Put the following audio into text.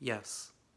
Yes.